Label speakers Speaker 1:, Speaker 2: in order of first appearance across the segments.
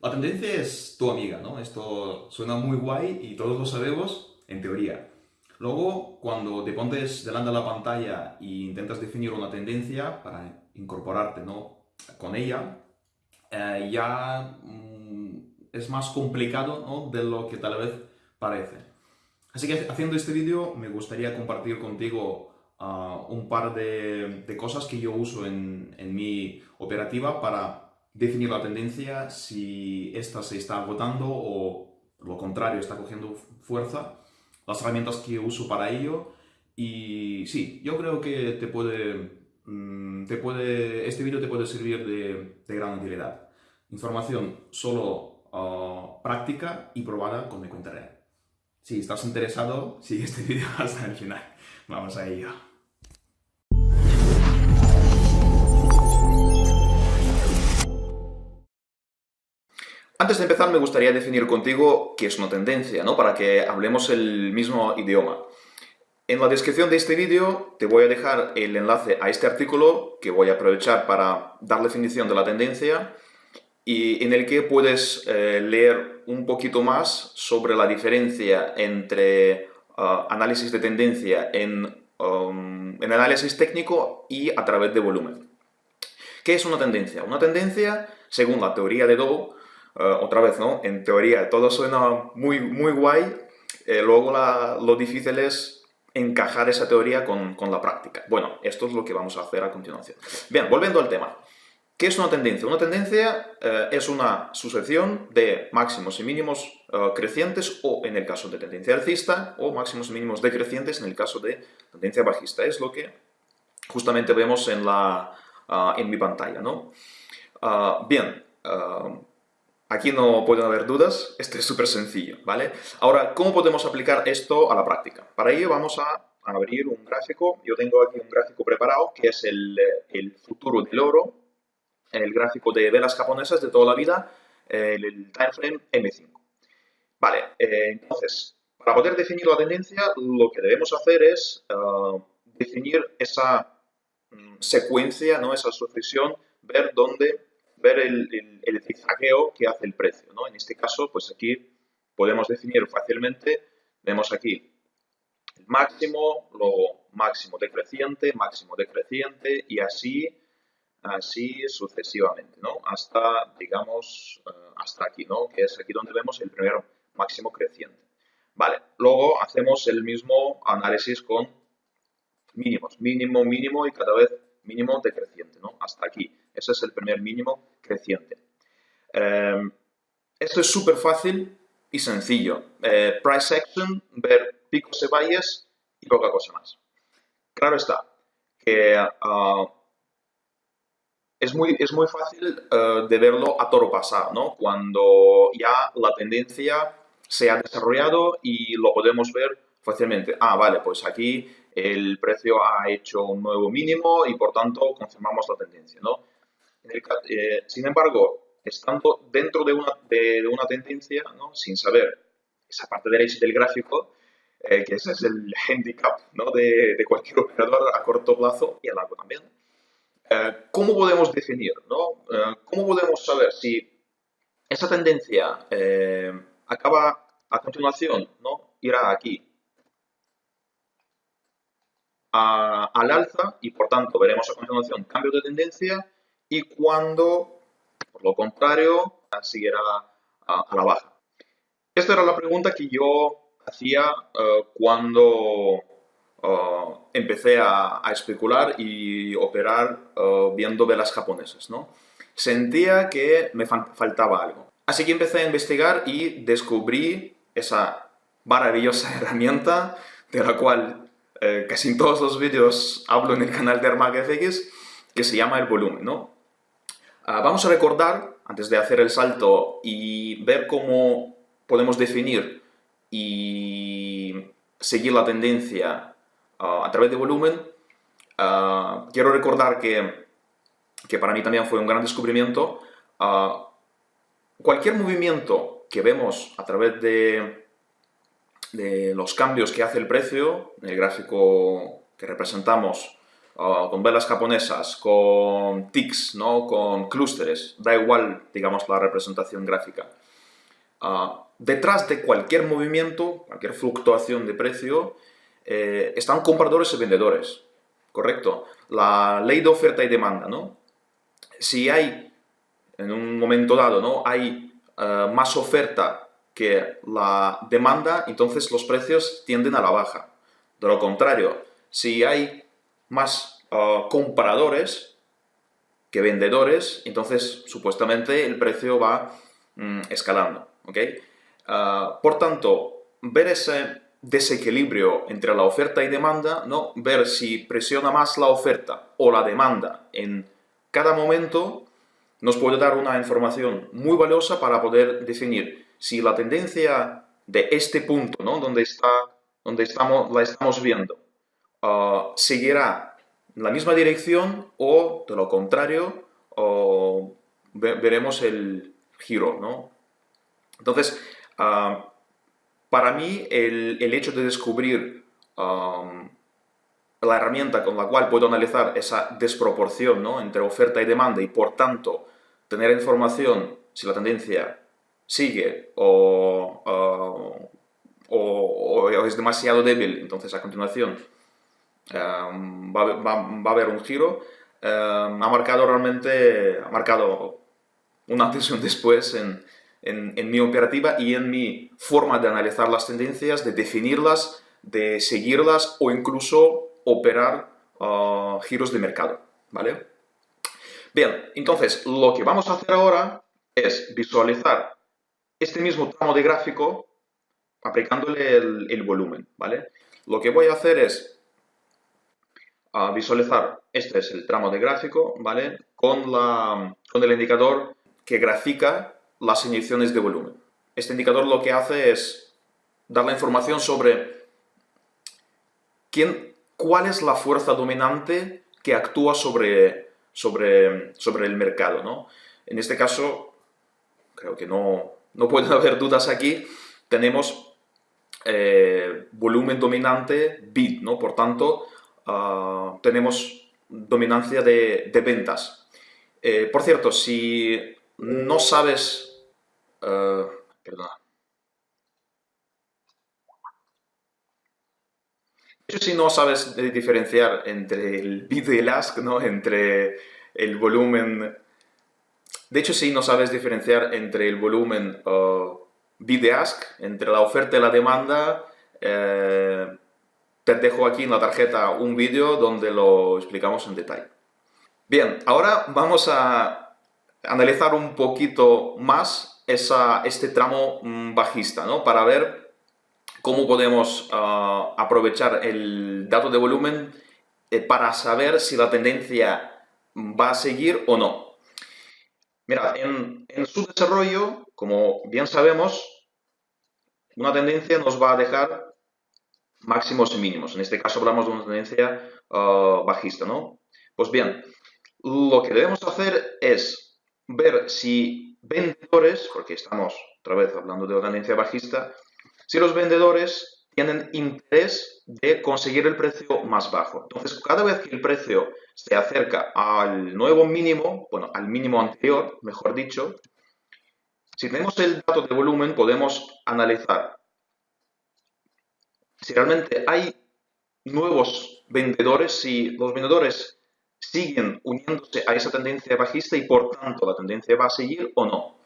Speaker 1: La tendencia es tu amiga, ¿no? Esto suena muy guay y todos lo sabemos en teoría. Luego, cuando te pones delante de la pantalla e intentas definir una tendencia para incorporarte ¿no? con ella, eh, ya mm, es más complicado ¿no? de lo que tal vez parece. Así que haciendo este vídeo me gustaría compartir contigo ah, un par de, cosas que yo uso en mi operativa para definir la tendencia, si esta se está agotando o lo contrario, está cogiendo fuerza, las herramientas que uso para ello y sí, yo creo que te puede, mm, te puede este vídeo te puede servir de, de gran utilidad. Información solo ah, práctica y probada con mi cuenta real. Si estás interesado, sigue este vídeo hasta el final. Vamos a ello. Antes de empezar me gustaría definir contigo qué es una tendencia, ¿no? Para que hablemos el mismo idioma. En la descripción de este vídeo te voy a dejar el enlace a este artículo que voy a aprovechar para dar definición de la tendencia y en el que puedes eh, leer un poquito más sobre la diferencia entre uh, análisis de tendencia en, um, en análisis técnico y a través de volumen. ¿Qué es una tendencia? Una tendencia, según la teoría de Dow, eh, otra vez, ¿no? En teoría todo suena muy, muy guay, eh, luego lo difícil es encajar esa teoría con, con, la práctica. Bueno, esto es lo que vamos a hacer a continuación. Bien, volviendo al tema. ¿Qué es una tendencia? Una tendencia eh, es una sucesión de máximos y mínimos crecientes, o en el caso de tendencia alcista, o máximos y mínimos decrecientes en el caso de tendencia bajista. Es lo que justamente vemos en, la, en mi pantalla, ¿no? bien, Aquí no pueden haber dudas, esto es súper sencillo, ¿vale? Ahora, ¿cómo podemos aplicar esto a la práctica? Para ello vamos a abrir un gráfico, yo tengo aquí un gráfico preparado, que es el, futuro del oro, el gráfico de velas japonesas de toda la vida, el, el timeframe M5. Vale, eh, entonces, para poder definir la tendencia, lo que debemos hacer es uh, definir esa mm, secuencia, ¿no? esa sucesión, ver dónde ver el, el, que hace el precio. ¿no? En este caso, pues aquí podemos definir fácilmente, vemos aquí el máximo, luego máximo decreciente, máximo decreciente y así, así sucesivamente, ¿no? Hasta, digamos, eh, hasta aquí, ¿no? Que es aquí donde vemos el primer máximo creciente. Vale, luego hacemos el mismo análisis con mínimos, mínimo, mínimo y cada vez mínimo decreciente, ¿no? Hasta aquí. Ese es el primer mínimo creciente. Em, esto es súper fácil y sencillo. Eh, price action, ver picos y valles y poca cosa más. Claro está que ah, es, muy, es muy fácil eh, de verlo a toro pasado, ¿no? Cuando ya la tendencia se ha desarrollado y lo podemos ver fácilmente. Ah, vale, pues aquí el precio ha hecho un nuevo mínimo y por tanto confirmamos la tendencia, ¿no? Eh, sin embargo, estando dentro de una, de, una tendencia, ¿no? sin saber esa parte derecha del gráfico, eh, que ese es el handicap ¿no? de, de, cualquier operador a corto plazo y a largo también. Eh, ¿Cómo podemos definir? ¿no? ¿Cómo podemos saber si esa tendencia acaba a continuación, ¿no? irá aquí al alza y por tanto veremos a continuación cambios de tendencia y cuando, por lo contrario, siguiera a, la baja. Esta era la pregunta que yo hacía eh, cuando eh, empecé a, especular y operar uh, viendo velas japonesas. ¿no? Sentía que me faltaba algo. Así que empecé a investigar y descubrí esa maravillosa herramienta de la cual casi en todos los vídeos hablo en el canal de ArmagFX, que se llama el volumen. ¿no? Ah, vamos a recordar, antes de hacer el salto y ver cómo podemos definir y seguir la tendencia ah, a través de volumen, ah, quiero recordar que, que, para mí también fue un gran descubrimiento. cualquier movimiento que vemos a través de, de los cambios que hace el precio, en el gráfico que representamos con velas japonesas, con ticks, ¿no? con clústeres, da igual, digamos, la representación gráfica. Ah, detrás de cualquier movimiento, cualquier fluctuación de precio, eh, están compradores y vendedores, ¿correcto? La ley de oferta y demanda, ¿no? Si hay, en un momento dado, ¿no? Hay eh, más oferta que la demanda, entonces los precios tienden a la baja. De lo contrario, si hay más eh, compradores que vendedores, entonces supuestamente el precio va mm, escalando. Ah, por tanto, ver ese desequilibrio entre la oferta y demanda, ¿no? ver si presiona más la oferta o la demanda en cada momento, nos puede dar una información muy valiosa para poder definir si la tendencia de este punto, ¿no? donde, está, donde estamos, la estamos viendo, seguirá la misma dirección o, de lo contrario, veremos el giro, ¿no? Entonces, ah, para mí el, hecho de descubrir la herramienta con la cual puedo analizar esa desproporción entre oferta y demanda y por tanto tener información si la tendencia sigue o, ah, es demasiado débil, entonces a continuación va, a haber un giro, ha marcado realmente, ha marcado un antes y un después en, en, mi operativa y en mi forma de analizar las tendencias, de definirlas, de seguirlas o incluso operar ah, giros de mercado, ¿vale? Bien, entonces lo que vamos a hacer ahora es visualizar este mismo tramo de gráfico aplicándole el, volumen, ¿vale? Lo que voy a hacer es ah, visualizar, este es el tramo de gráfico, ¿vale? Con, la, con el indicador que grafica las inyecciones de volumen. Este indicador lo que hace es dar la información sobre quién, cuál es la fuerza dominante que actúa sobre, sobre, sobre el mercado. ¿no? En este caso, creo que no, no pueden haber dudas aquí, tenemos eh, volumen dominante bid, ¿no? por tanto, ah, tenemos dominancia de, ventas. Eh, por cierto, si no sabes Uh, perdona. si no sabes diferenciar entre el bid y el ask, ¿no? Entre el volumen... De hecho, si no sabes diferenciar entre el volumen uh, bid y ask, entre la oferta y la demanda, te dejo aquí en la tarjeta un vídeo donde lo explicamos en detalle. Bien, ahora vamos a analizar un poquito más este tramo mm, bajista, ¿no? Para ver cómo podemos ah, aprovechar el dato de volumen eh, para saber si la tendencia va a seguir o no. Mira, en, su desarrollo, como bien sabemos, una tendencia nos va a dejar máximos y mínimos. En este caso hablamos de una tendencia ah, bajista, ¿no? Pues bien, lo que debemos hacer es ver si vendedores, porque estamos otra vez hablando de una tendencia bajista, si los vendedores tienen interés de conseguir el precio más bajo. Entonces, cada vez que el precio se acerca al nuevo mínimo, bueno, al mínimo anterior, mejor dicho, si tenemos el dato de volumen, podemos analizar si realmente hay nuevos vendedores, si los vendedores siguen uniéndose a esa tendencia bajista y por tanto la tendencia va a seguir o no.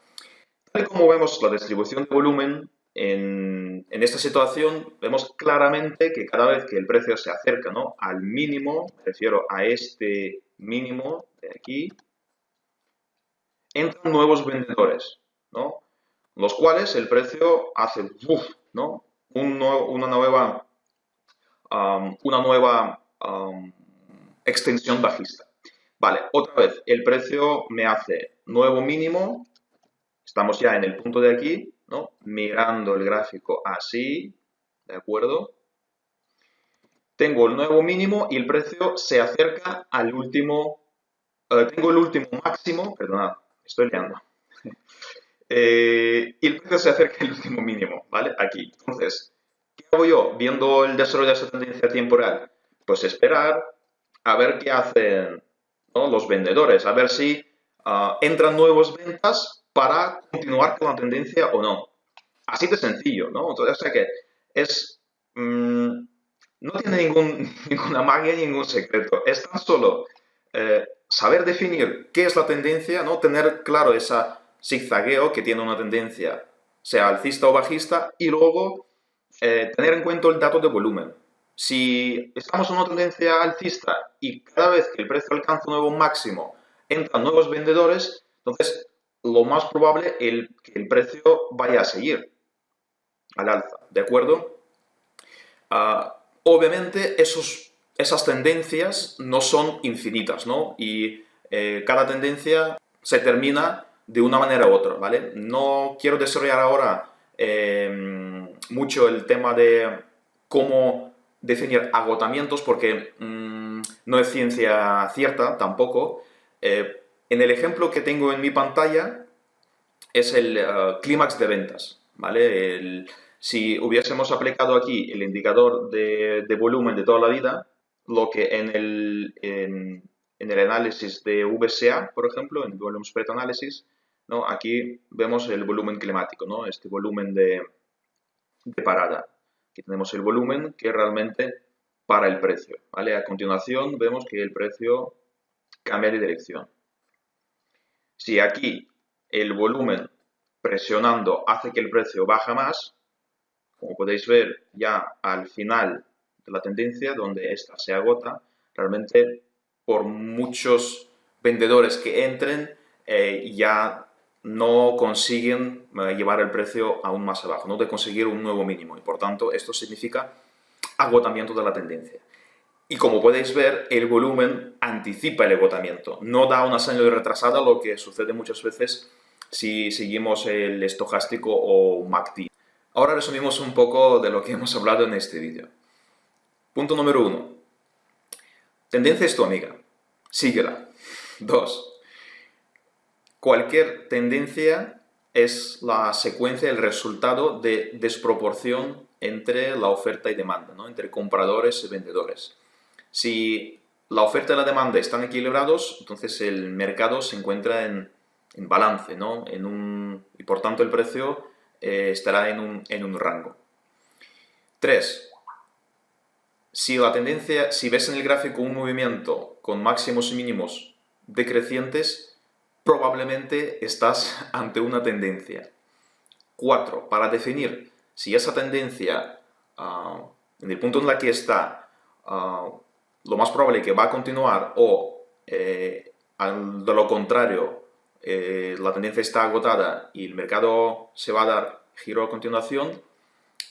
Speaker 1: Tal como vemos la distribución de volumen, en, esta situación vemos claramente que cada vez que el precio se acerca ¿no? al mínimo, me refiero a este mínimo de aquí, entran nuevos vendedores, ¿no? los cuales el precio hace ¿no? Una nueva, una nueva extensión bajista. Vale, otra vez, el precio me hace nuevo mínimo, estamos ya en el punto de aquí, ¿no? Mirando el gráfico así, ¿de acuerdo? Tengo el nuevo mínimo y el precio se acerca al último, eh, tengo el último máximo, perdonad, estoy liando. Eh, y el precio se acerca al último mínimo, ¿vale? Aquí. Entonces, ¿qué hago yo viendo el desarrollo de esa tendencia temporal? Pues esperar, a ver qué hacen los vendedores, a ver si ah, entran nuevas ventas para continuar con la tendencia o no. Así de sencillo, ¿no? Entonces, o sea que es... Mm, no tiene ningún, ninguna magia, ningún secreto. Es tan solo eh, saber definir qué es la tendencia, ¿no? Tener claro esa zigzagueo que tiene una tendencia, sea alcista o bajista, y luego eh, tener en cuenta el dato de volumen. Si estamos en una tendencia alcista y cada vez que el precio alcanza un nuevo máximo entran nuevos vendedores, entonces lo más probable es que el precio vaya a seguir al alza, ¿de acuerdo? Ah, obviamente esos, esas tendencias no son infinitas, ¿no? Y eh, cada tendencia se termina de una manera u otra, ¿vale? No quiero desarrollar ahora em, mucho el tema de cómo definir agotamientos porque mm, no es ciencia cierta tampoco. Eh, en el ejemplo que tengo en mi pantalla es el eh, clímax de ventas, ¿vale? si hubiésemos aplicado aquí el indicador de, volumen de toda la vida, lo que en el, en, el análisis de VSA, por ejemplo, en Volume Spread Analysis, ¿no? aquí vemos el volumen climático, ¿no? este volumen de, de parada. Aquí tenemos el volumen que realmente para el precio. ¿vale? A continuación vemos que el precio cambia de dirección. Si aquí el volumen presionando hace que el precio baja más, como podéis ver ya al final de la tendencia, donde esta se agota, realmente por muchos vendedores que entren, eh, ya no consiguen eh, llevar el precio aún más abajo, no de conseguir un nuevo mínimo. Y por tanto, esto significa agotamiento de la tendencia. Y como podéis ver, el volumen anticipa el agotamiento, no da una señal retrasada, lo que sucede muchas veces si seguimos el estocástico o MACD. Ahora resumimos un poco de lo que hemos hablado en este vídeo. Punto número uno. Tendencia es tu amiga. Síguela. Dos. Cualquier tendencia es la secuencia, el resultado de desproporción entre la oferta y demanda, ¿no? entre compradores y vendedores. Si la oferta y la demanda están equilibrados, entonces el mercado se encuentra en, balance, ¿no? y por tanto el precio eh, estará en un, en un rango. 3. Si la tendencia, si ves en el gráfico un movimiento con máximos y mínimos decrecientes, probablemente estás ante una tendencia. 4. Para definir si esa tendencia, ah, en el punto en la que está, ah, lo más probable que va a continuar o, eh, de lo contrario, eh, la tendencia está agotada y el mercado se va a dar giro a continuación,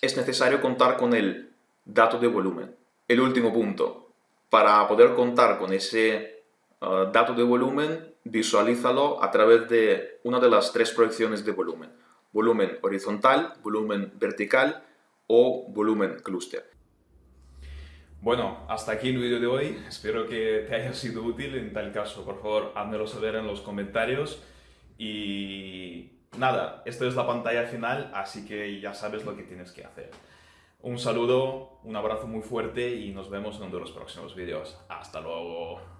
Speaker 1: es necesario contar con el dato de volumen. El último punto, para poder contar con ese ah, dato de volumen, visualízalo a través de una de las tres proyecciones de volumen. Volumen horizontal, volumen vertical o volumen clúster.
Speaker 2: Bueno, hasta aquí el vídeo de hoy. Espero que te haya sido útil. En tal caso, por favor, házmelo saber en los comentarios. Y nada, esto es la pantalla final, así que ya sabes lo que tienes que hacer. Un saludo, un abrazo muy fuerte y nos vemos en uno de los próximos vídeos. ¡Hasta luego!